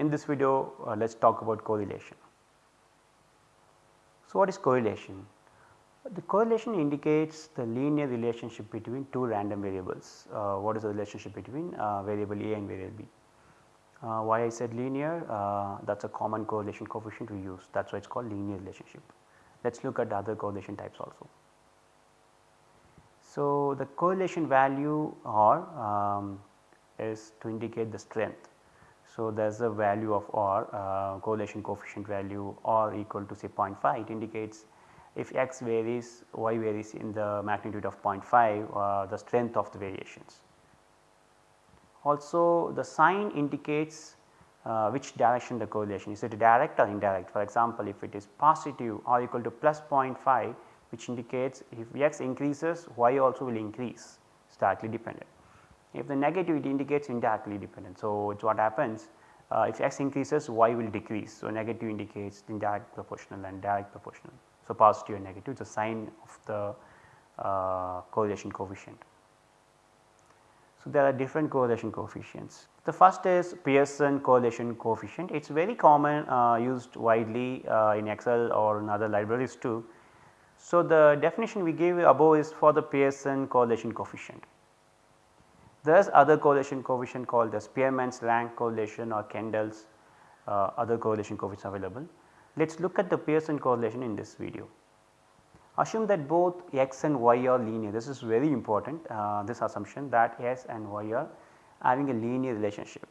In this video uh, let us talk about correlation. So, what is correlation? The correlation indicates the linear relationship between two random variables. Uh, what is the relationship between uh, variable A and variable B? Uh, why I said linear uh, that is a common correlation coefficient we use that is why it is called linear relationship. Let us look at the other correlation types also. So, the correlation value R um, is to indicate the strength. So, there is a value of R uh, correlation coefficient value R equal to say 0.5 it indicates if x varies y varies in the magnitude of 0.5 uh, the strength of the variations. Also the sign indicates uh, which direction the correlation is it direct or indirect for example if it is positive or equal to plus 0.5 which indicates if x increases y also will increase it is directly dependent. If the negative it indicates indirectly dependent. So, it is what happens uh, if x increases y will decrease. So, negative indicates indirect proportional and direct proportional. So, positive and negative is a sign of the uh, correlation coefficient. So, there are different correlation coefficients. The first is Pearson correlation coefficient. It is very common uh, used widely uh, in Excel or in other libraries too. So, the definition we gave above is for the Pearson correlation coefficient. There is other correlation coefficient called the Spearman's rank correlation or Kendall's uh, other correlation coefficients available. Let us look at the Pearson correlation in this video. Assume that both x and y are linear this is very important uh, this assumption that x and y are having a linear relationship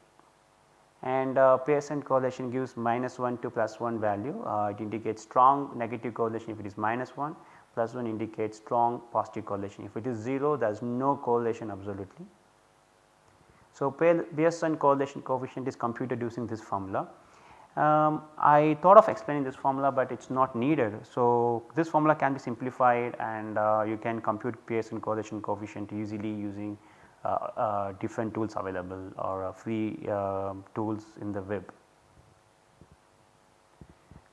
and uh, Pearson correlation gives minus 1 to plus 1 value uh, it indicates strong negative correlation if it is minus 1 plus 1 indicates strong positive correlation if it is 0 there is no correlation absolutely. So, Pearson correlation coefficient is computed using this formula um, I thought of explaining this formula, but it is not needed. So, this formula can be simplified and uh, you can compute Pearson correlation coefficient easily using uh, uh, different tools available or uh, free um, tools in the web.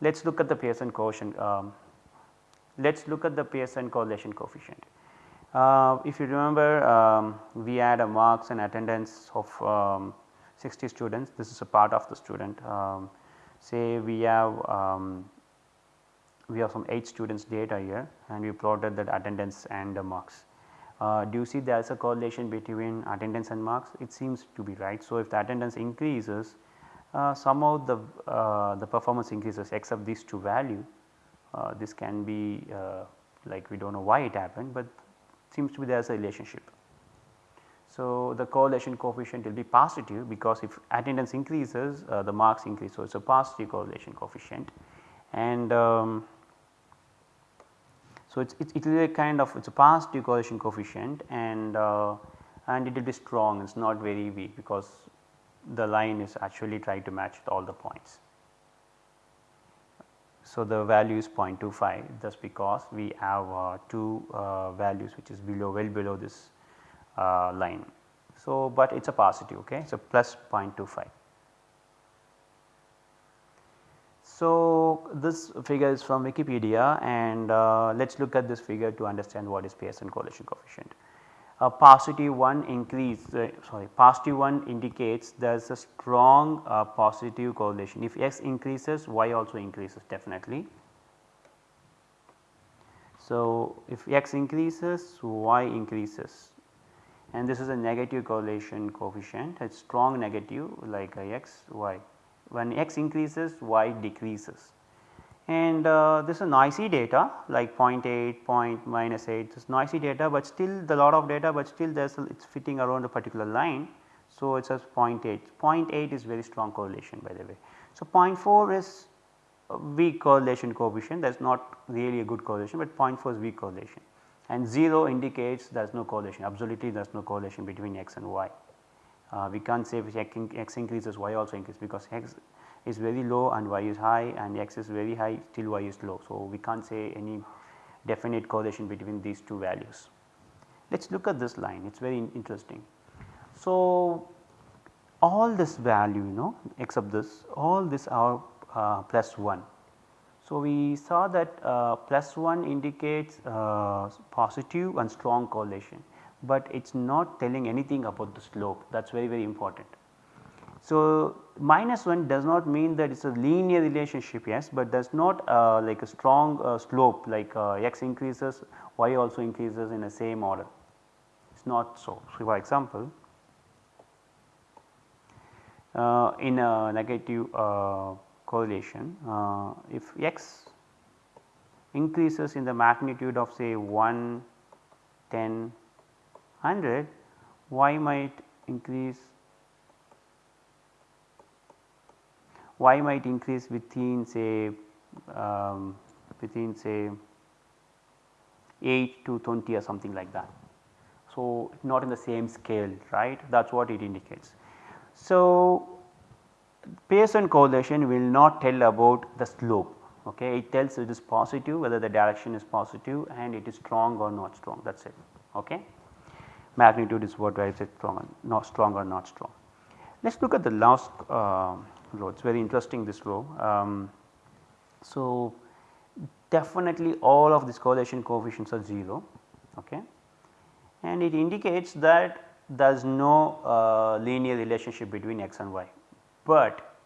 Let us look at the Pearson coefficient. Um, Let us look at the Pearson correlation coefficient. Uh, if you remember um, we had a marks and attendance of um, 60 students this is a part of the student um, say we have um, we have some 8 students data here and we plotted that attendance and the marks. Uh, do you see there is a correlation between attendance and marks? It seems to be right. So, if the attendance increases uh, somehow the, uh, the performance increases except these two value uh, this can be uh, like we do not know why it happened, but seems to be there is a relationship. So, the correlation coefficient will be positive because if attendance increases uh, the marks increase. So, it is a positive correlation coefficient and um, so it is it is a kind of it is a positive correlation coefficient and uh, and it will be strong it is not very weak because the line is actually trying to match all the points. So, the value is 0.25 just because we have uh, two uh, values which is below well below this uh, line. So, but it is a positive okay. So, plus 0.25. So, this figure is from Wikipedia and uh, let us look at this figure to understand what is Pearson correlation coefficient. A positive 1 increase uh, sorry positive 1 indicates there is a strong uh, positive correlation. If x increases y also increases definitely. So, if x increases y increases. And this is a negative correlation coefficient it is strong negative like x y. When x increases y decreases and uh, this is noisy data like 0.8 point minus 8 this is noisy data but still the lot of data but still there is it is fitting around a particular line. So, it says 0.8 0.8 is very strong correlation by the way. So, 0.4 is weak correlation coefficient that is not really a good correlation, but 0.4 is weak correlation and 0 indicates there is no correlation absolutely there is no correlation between x and y. Uh, we can't say if x increases y also increases because x is very low and y is high and x is very high still y is low. So, we can't say any definite correlation between these two values. Let us look at this line it is very interesting. So, all this value you know except this all this are uh, plus 1 so, we saw that uh, plus 1 indicates uh, positive and strong correlation, but it is not telling anything about the slope that is very very important. So, minus 1 does not mean that it is a linear relationship yes, but does not uh, like a strong uh, slope like uh, x increases y also increases in the same order it is not so. So, for example, uh, in a negative uh, correlation uh, if x increases in the magnitude of say 1, 10, 100 y might increase y might increase within say um, within say 8 to 20 or something like that. So, not in the same scale right that is what it indicates. So, Pearson correlation will not tell about the slope okay it tells it is positive whether the direction is positive and it is strong or not strong that is it okay. Magnitude is what drives it strong not strong or not strong. Let us look at the last uh, row it is very interesting this row. Um, so, definitely all of these correlation coefficients are 0 okay? And it indicates that there is no uh, linear relationship between x and y, but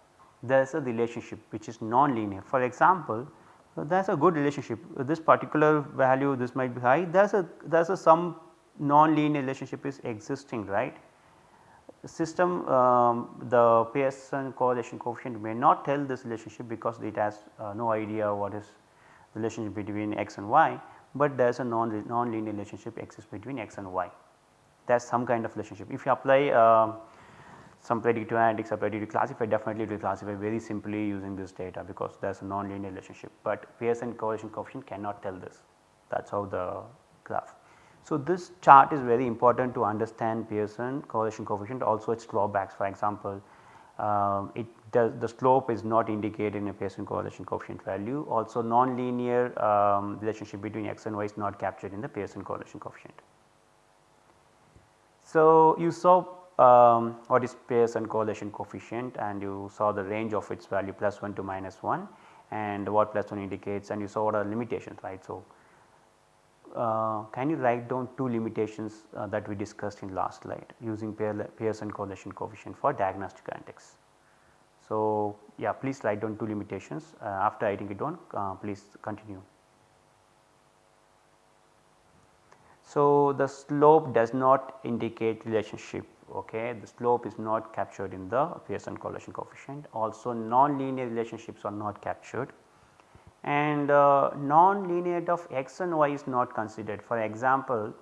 there is a relationship which is non-linear. For example, there is a good relationship. This particular value this might be high. There is a there is a some non-linear relationship is existing right system um, the Pearson correlation coefficient may not tell this relationship because it has uh, no idea what is relationship between x and y, but there is a non non-linear relationship exists between x and y. There is some kind of relationship. If you apply uh, some predictive analytics or predictive classify definitely it will classify very simply using this data because there is a non-linear relationship, but Pearson correlation coefficient cannot tell this that is how the graph. So, this chart is very important to understand Pearson correlation coefficient also its drawbacks for example, uh, it does the slope is not indicated in a Pearson correlation coefficient value also non-linear um, relationship between x and y is not captured in the Pearson correlation coefficient. So, you saw um, what is Pearson correlation coefficient and you saw the range of its value plus 1 to minus 1 and what plus 1 indicates and you saw what are limitations right. So, uh, can you write down two limitations uh, that we discussed in last slide using Pearson correlation coefficient for diagnostic analytics. So, yeah please write down two limitations uh, after writing it down uh, please continue. So, the slope does not indicate relationship okay the slope is not captured in the Pearson correlation coefficient also non-linear relationships are not captured and uh, non-linearity of x and y is not considered. For example,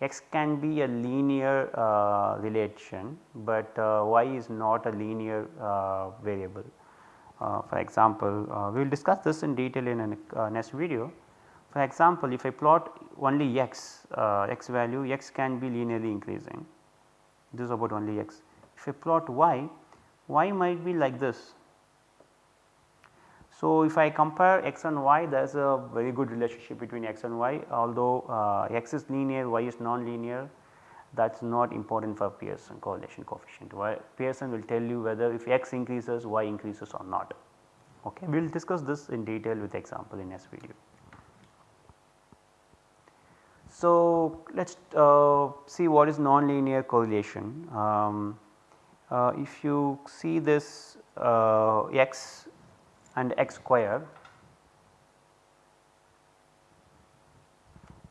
x can be a linear uh, relation, but uh, y is not a linear uh, variable. Uh, for example, uh, we will discuss this in detail in a next video. For example, if I plot only x, x value x can be linearly increasing, this is about only x. If I plot y, y might be like this so, if I compare x and y there is a very good relationship between x and y although uh, x is linear y is non-linear that is not important for Pearson correlation coefficient. Why Pearson will tell you whether if x increases y increases or not. Okay. We will discuss this in detail with example in next video. So, let us uh, see what is non-linear correlation. Um, uh, if you see this uh, x and x square.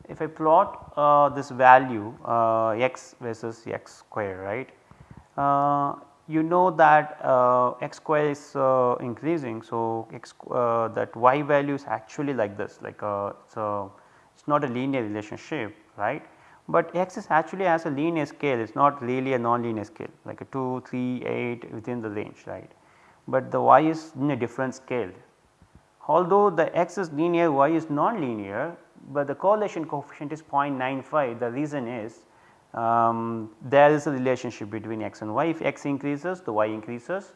If I plot uh, this value uh, x versus x square right, uh, you know that uh, x square is uh, increasing. So, x uh, that y value is actually like this like so it is not a linear relationship right, but x is actually as a linear scale it is not really a non-linear scale like a 2, 3, 8 within the range right but the y is in a different scale. Although the x is linear y is non-linear, but the correlation coefficient is 0.95 the reason is um, there is a relationship between x and y if x increases the y increases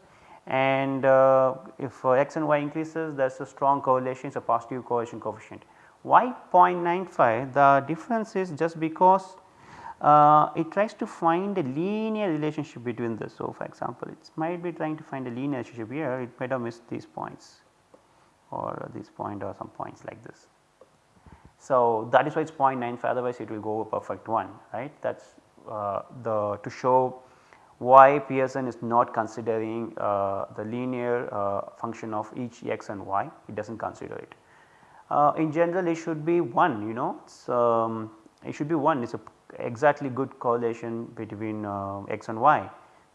and uh, if uh, x and y increases there is a strong correlation it is a positive correlation coefficient. Why 0.95 the difference is just because uh, it tries to find a linear relationship between this. So, for example, it might be trying to find a linear relationship here it might have missed these points or this point or some points like this. So, that is why it is 0.95 otherwise it will go perfect 1 right that is uh, the to show why Pearson is not considering uh, the linear uh, function of each x and y, it does not consider it. Uh, in general it should be 1 you know um, it should be 1 it is a exactly good correlation between uh, x and y,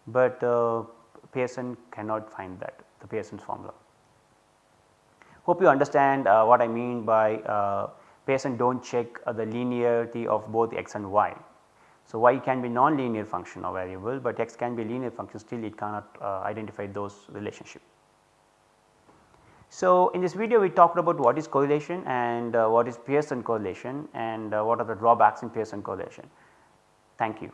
but uh, Pearson cannot find that the Pearson's formula. Hope you understand uh, what I mean by Pearson do not check the linearity of both x and y so, y can be non-linear function or variable, but x can be linear function still it cannot uh, identify those relationship. So, in this video we talked about what is correlation and uh, what is Pearson correlation and uh, what are the drawbacks in Pearson correlation. Thank you.